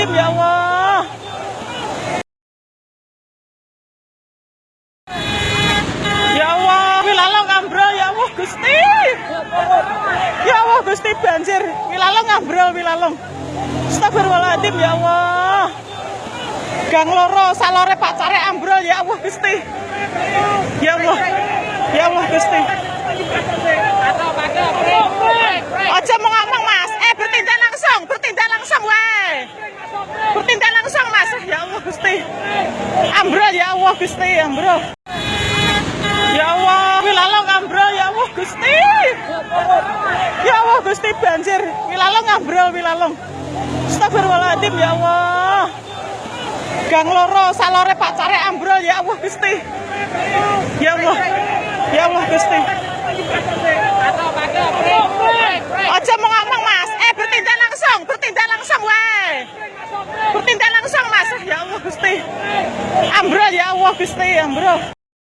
Ya Allah. Ya Allah, wilalong ambrol ya Allah Gusti. Ya Allah Gusti banjir. Wilalong ambrol wilalong. Astagfirullahaladzim ya Allah. Gang loro salore pacare ambrol ya Allah Gusti. Ya Allah. Ya Allah Gusti. Aja mau ngomong Mas. Eh bertindak langsung, bertindak langsung wae. Bertindak langsung Mas. Ya Allah Gusti. Ambrol ya Allah Gusti, ambrol. Ya Allah, wilalong ambrol ya Allah Gusti. Ya Allah Gusti banjir. Wilalong ambrol wilalong. Astagfirullahaladzim ya Allah. Gang loro salore pacare ambrol ya Allah Gusti. Ya Allah. Ya Allah Gusti. Gusti. Ambrol ya Allah Gusti, ambrol.